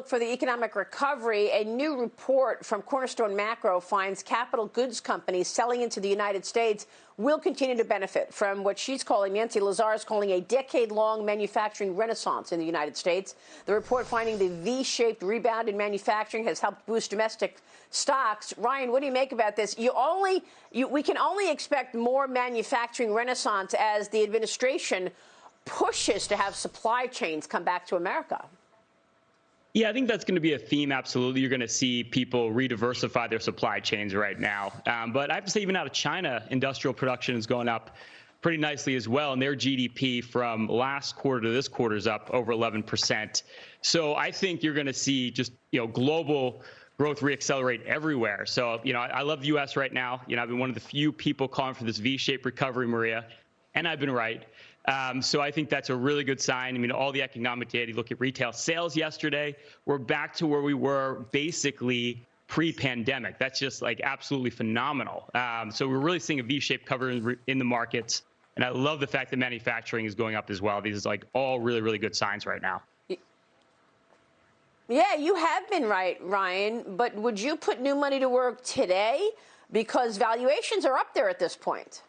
outlook for the economic recovery. A new report from Cornerstone Macro finds capital goods companies selling into the United States will continue to benefit from what she's calling, Nancy Lazar is calling a decade long manufacturing renaissance in the United States. The report finding the V shaped rebound in manufacturing has helped boost domestic stocks. Ryan, what do you make about this? You only, you, we can only expect more manufacturing renaissance as the administration pushes to have supply chains come back to America. Yeah, I think that's going to be a theme. Absolutely, you're going to see people re-diversify their supply chains right now. Um, but I have to say, even out of China, industrial production is going up pretty nicely as well, and their GDP from last quarter to this quarter is up over 11%. So I think you're going to see just you know global growth reaccelerate everywhere. So you know I, I love the U.S. right now. You know I've been one of the few people calling for this V-shaped recovery, Maria, and I've been right. Um, so I think that's a really good sign. I mean, all the economic data, you look at retail sales yesterday, we're back to where we were basically pre-pandemic. That's just like absolutely phenomenal. Um, so we're really seeing a V-shaped cover in, in, the markets. And I love the fact that manufacturing is going up as well. These are like all really, really good signs right now. Yeah, you have been right, Ryan. But would you put new money to work today? Because valuations are up there at this point.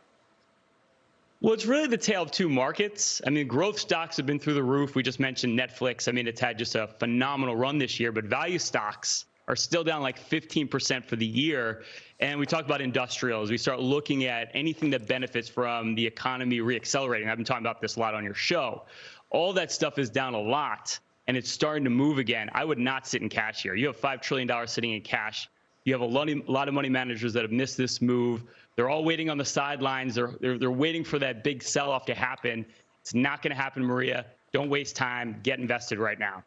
Well, it's really the tale of two markets. I mean, growth stocks have been through the roof. We just mentioned Netflix. I mean, it's had just a phenomenal run this year, but value stocks are still down like 15% for the year. And we talked about industrials. We start looking at anything that benefits from the economy reaccelerating. I've been talking about this a lot on your show. All that stuff is down a lot and it's starting to move again. I would not sit in cash here. You have $5 trillion sitting in cash. You have a lot of money managers that have missed this move. They're all waiting on the sidelines. They're, they're, they're waiting for that big sell off to happen. It's not going to happen, Maria. Don't waste time. Get invested right now.